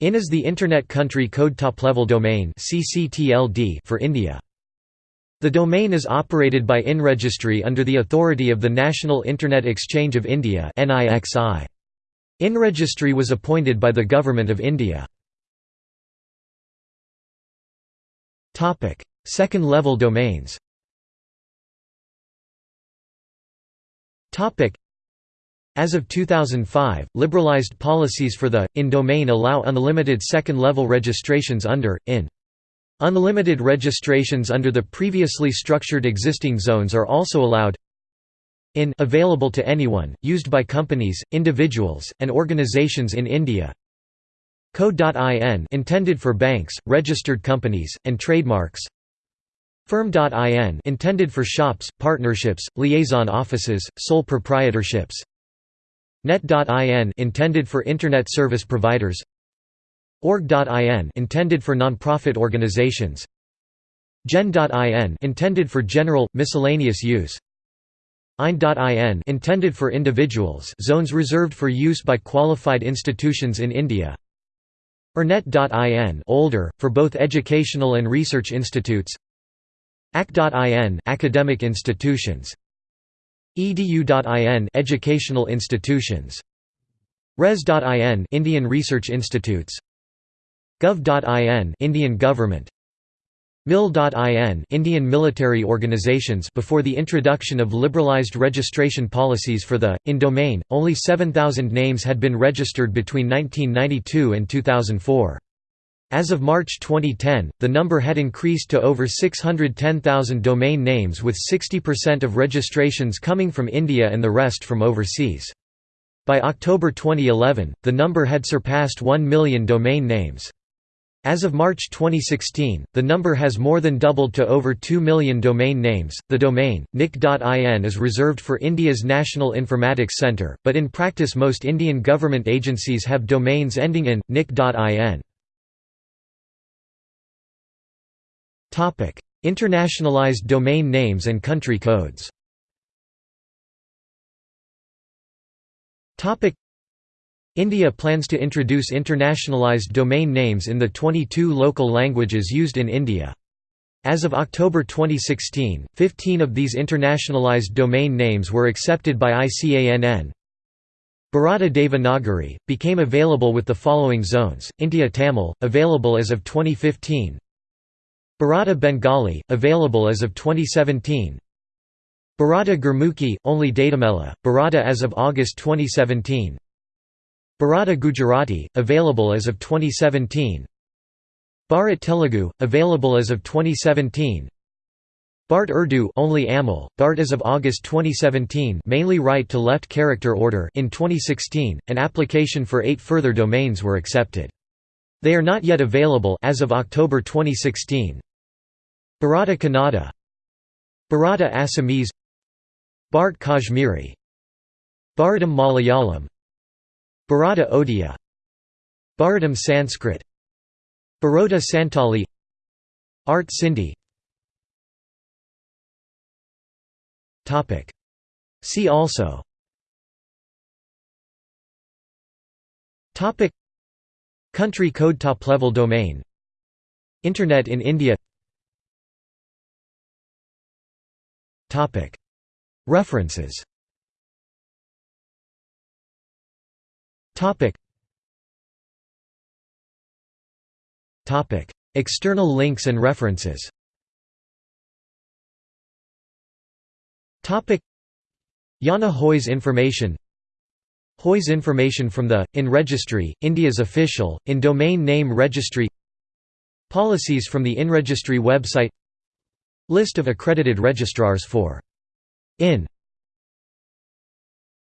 IN is the Internet Country Code Top-Level Domain for India. The domain is operated by IN Registry under the authority of the National Internet Exchange of India IN Registry was appointed by the Government of India. Second-level domains as of 2005, liberalized policies for the IN domain allow unlimited second-level registrations under IN. Unlimited registrations under the previously structured existing zones are also allowed. IN available to anyone, used by companies, individuals, and organizations in India. Co.in intended for banks, registered companies, and trademarks. Firm.in intended for shops, partnerships, liaison offices, sole proprietorships. Net.in intended for internet service providers. Org.in intended for non-profit organizations. Gen.in intended for general miscellaneous use. IN.in intended for individuals zones reserved for use by qualified institutions in India. Ernet.in older for both educational and research institutes. AC.in academic institutions edu.in educational institutions. Res.in Indian research institutes. Gov.in Indian government. Mil.in Indian military organizations before the introduction of liberalized registration policies for the in domain only 7000 names had been registered between 1992 and 2004 as of March 2010, the number had increased to over 610,000 domain names with 60% of registrations coming from India and the rest from overseas. By October 2011, the number had surpassed 1 million domain names. As of March 2016, the number has more than doubled to over 2 million domain names. The domain, nic.in, is reserved for India's National Informatics Centre, but in practice, most Indian government agencies have domains ending in nic.in. Internationalized domain names and country codes India plans to introduce internationalized domain names in the 22 local languages used in India. As of October 2016, 15 of these internationalized domain names were accepted by ICANN. Bharata Devanagari, became available with the following zones, India Tamil, available as of 2015 Bharata Bengali, available as of 2017 Bharata Gurmukhi, only Datamela, Bharata as of August 2017 Bharata Gujarati, available as of 2017 Bharat Telugu, available as of 2017 Bart Urdu only Amul, Bart as of August 2017 mainly right-to-left character order in 2016, an application for eight further domains were accepted. They are not yet available as of October 2016. Bharata Kannada. Bharata Assamese. Bharat Kashmiri. Bharatam Malayalam. Bharata Odia. Bharatam Sanskrit. Baroda Santali Art Sindhi. See also Country code top-level domain. Internet in India. References. External links and references. IANA whois information whois information from the, IN Registry, India's official, in domain name registry. Policies from the IN Registry website. List of accredited registrars for IN